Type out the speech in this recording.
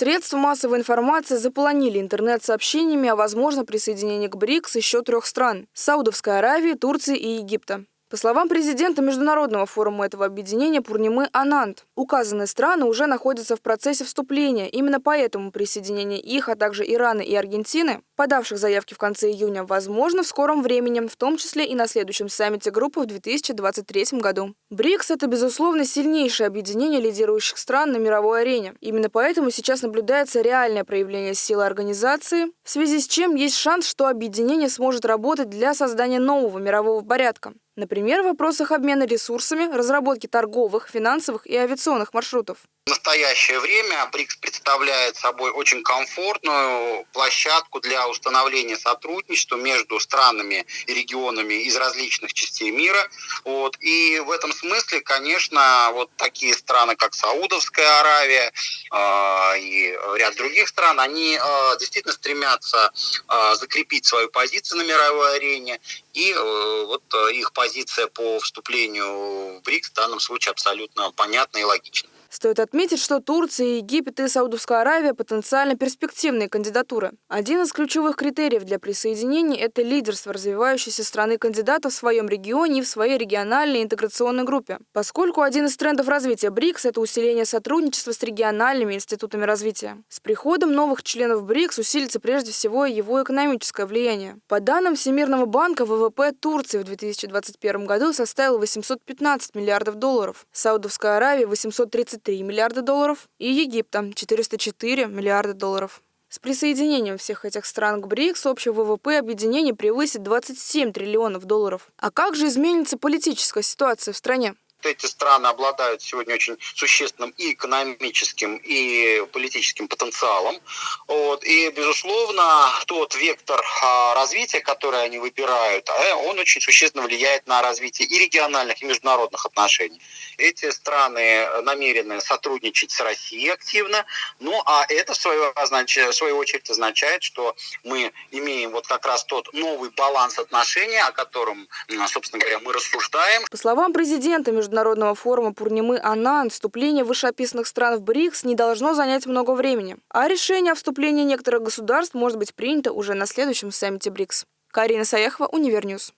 Средства массовой информации заполонили интернет сообщениями о возможном присоединении к БРИКС еще трех стран – Саудовской Аравии, Турции и Египта. По словам президента Международного форума этого объединения Пурнимы Ананд, указанные страны уже находятся в процессе вступления. Именно поэтому присоединение их, а также Ирана и Аргентины, подавших заявки в конце июня, возможно в скором времени, в том числе и на следующем саммите группы в 2023 году. БРИКС – это, безусловно, сильнейшее объединение лидирующих стран на мировой арене. Именно поэтому сейчас наблюдается реальное проявление силы организации, в связи с чем есть шанс, что объединение сможет работать для создания нового мирового порядка. Например, в вопросах обмена ресурсами, разработки торговых, финансовых и авиационных маршрутов. В настоящее время БРИКС представляет собой очень комфортную площадку для установления сотрудничества между странами и регионами из различных частей мира. Вот. И в этом смысле, конечно, вот такие страны, как Саудовская Аравия э, и ряд других стран, они э, действительно стремятся э, закрепить свою позицию на мировой арене. И э, вот э, их позиция по вступлению в БРИКС в данном случае абсолютно понятна и логична. Стоит отметить, что Турция, Египет и Саудовская Аравия – потенциально перспективные кандидатуры. Один из ключевых критериев для присоединения – это лидерство развивающейся страны-кандидата в своем регионе и в своей региональной интеграционной группе. Поскольку один из трендов развития БРИКС – это усиление сотрудничества с региональными институтами развития. С приходом новых членов БРИКС усилится прежде всего его экономическое влияние. По данным Всемирного банка, ВВП Турции в 2021 году составил 815 миллиардов долларов, Саудовская Аравия – 830 3 миллиарда долларов и Египта – 404 миллиарда долларов. С присоединением всех этих стран к БРИКС общий ВВП объединения превысит 27 триллионов долларов. А как же изменится политическая ситуация в стране? Эти страны обладают сегодня очень существенным и экономическим, и политическим потенциалом. Вот. И, безусловно, тот вектор а, развития, который они выбирают, а, он очень существенно влияет на развитие и региональных, и международных отношений. Эти страны намерены сотрудничать с Россией активно, ну а это, в свою, в свою очередь, означает, что мы имеем вот как раз тот новый баланс отношений, о котором, собственно говоря, мы рассуждаем. По словам президента между Международного форума Пурнимы Анан вступление вышеописанных стран в БРИКС не должно занять много времени, а решение о вступлении некоторых государств может быть принято уже на следующем саммите БРИКС. Карина Саяхова, Универньюз.